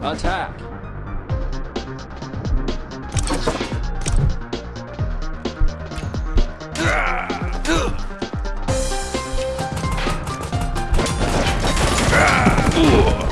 Attack! Ugh.